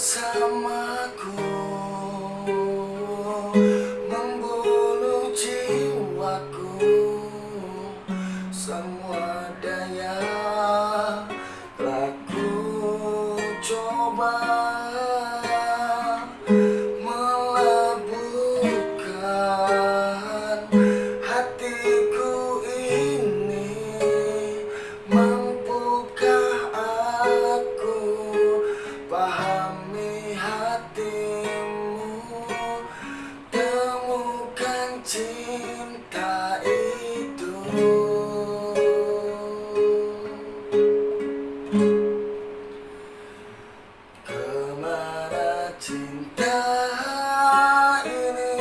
bersamaku Membunuh jiwaku. Semua daya telah ku coba cinta itu. Ke mana cinta ini?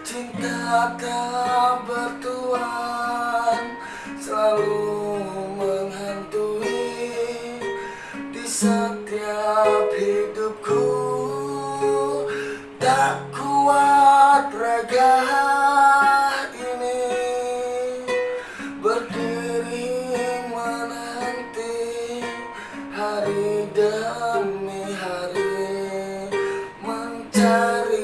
Cinta tak bertuan Selalu menghantui Di setiap hidupku? Tak kuat raga ini Berdiri menanti hari demi hari Mencari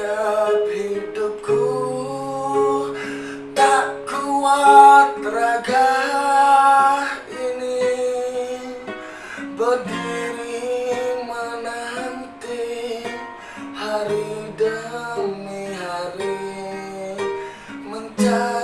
setiap hidupku Tak kuat raga ini. Berdiri menanti hari demi hari Mencari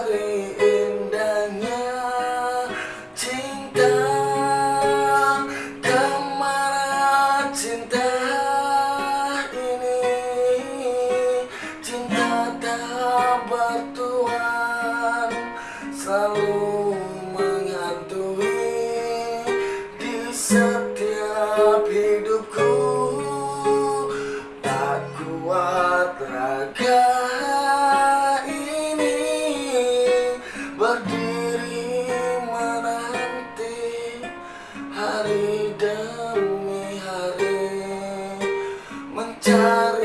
setiap hidupku Tak kuat raga ini. Berdiri menanti hari demi hari Mencari